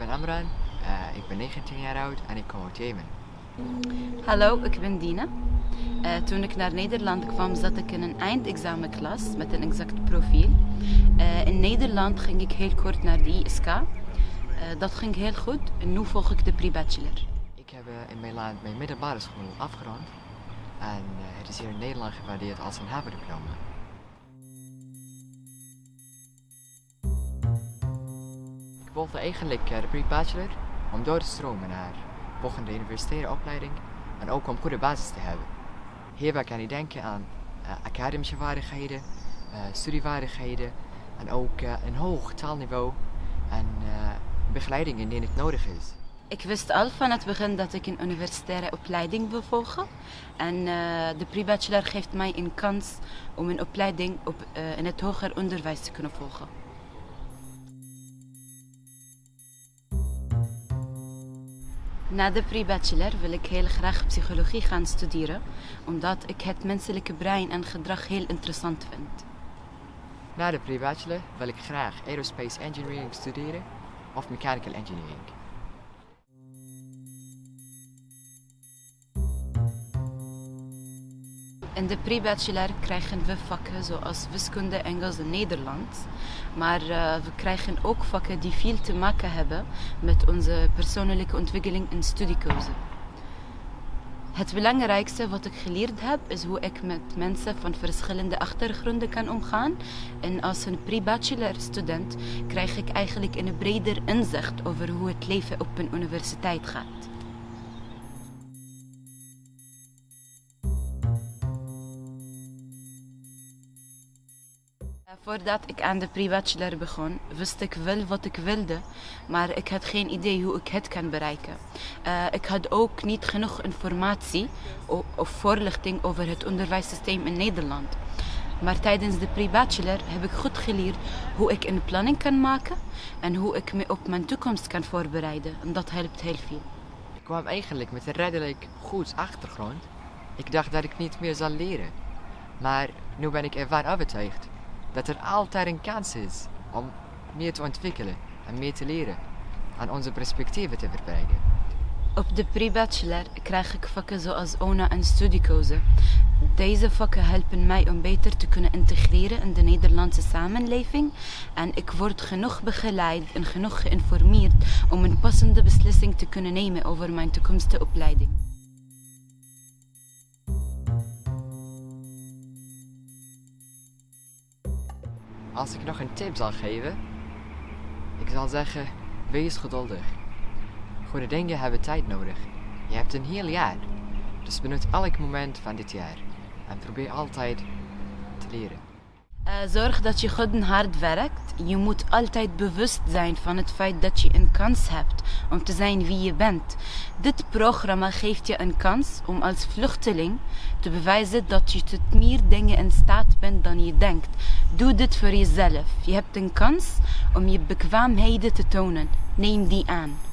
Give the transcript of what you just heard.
ben Amran, uh, ik ben 19 jaar oud en ik kom uit Jemen. Hallo, ik ben Dina. Uh, toen ik naar Nederland kwam, zat ik in een eindexamenklas met een exact profiel. Uh, in Nederland ging ik heel kort naar de ISK. dat ging heel goed en nu volg ik de pre-bachelor. Ik heb in mijn land mijn middelbare school afgerond en het is hier in Nederland gewaardeerd als een havendiploma. Wilde eigenlijk de pre-bachelor om door te stromen naar volgende universitaire opleiding en ook om goede basis te hebben. Hierbij kan je denken aan uh, academische vaardigheden, uh, studievaardigheden en ook een hoog taalniveau en begeleiding indien het nodig is. Ik wist al van het begin dat ik een universitaire opleiding wil volgen. En de pre-bachelor geeft mij een kans om een opleiding op, in het hoger onderwijs te kunnen volgen. Na de pre-bachelor wil ik heel graag psychologie gaan studeren, omdat ik het menselijke brein en gedrag heel interessant vind. Na de pre-bachelor wil ik graag aerospace engineering studeren of mechanical engineering. In de pre-bachelor krijgen we vakken zoals wiskunde, Engels en Nederlands. Maar uh, we krijgen ook vakken die veel te maken hebben met onze persoonlijke ontwikkeling en studiekeuze. Het belangrijkste wat ik geleerd heb is hoe ik met mensen van verschillende achtergronden kan omgaan. En als een pre-bachelor student krijg ik eigenlijk een breder inzicht over hoe het leven op een universiteit gaat. Voordat ik aan de pre-bachelor begon, wist ik wel wat ik wilde, maar ik had geen idee hoe ik het kan bereiken. Uh, ik had ook niet genoeg informatie of voorlichting over het onderwijssysteem in Nederland. Maar tijdens de pre-bachelor heb ik goed geleerd hoe ik een planning kan maken en hoe ik me op mijn toekomst kan voorbereiden. En dat helpt heel veel. Ik kwam eigenlijk met een redelijk goed achtergrond. Ik dacht dat ik niet meer zal leren. Maar nu ben ik ervan overtuigd dat er altijd een kans is om meer te ontwikkelen en meer te leren en onze perspectieven te verbreiden. Op de pre-bachelor krijg ik vakken zoals ONA en studiekeuze. Deze vakken helpen mij om beter te kunnen integreren in de Nederlandse samenleving en ik word genoeg begeleid en genoeg geïnformeerd om een passende beslissing te kunnen nemen over mijn toekomstige opleiding. Als ik nog een tip zal geven, ik zal zeggen, wees geduldig. Goede dingen hebben tijd nodig. Je hebt een heel jaar. Dus benut elk moment van dit jaar. En probeer altijd te leren. Uh, zorg dat je goed en hard werkt. Je moet altijd bewust zijn van het feit dat je een kans hebt om te zijn wie je bent. Dit programma geeft je een kans om als vluchteling te bewijzen dat je tot meer dingen in staat bent dan je denkt. Doe dit voor jezelf. Je hebt een kans om je bekwaamheden te tonen. Neem die aan.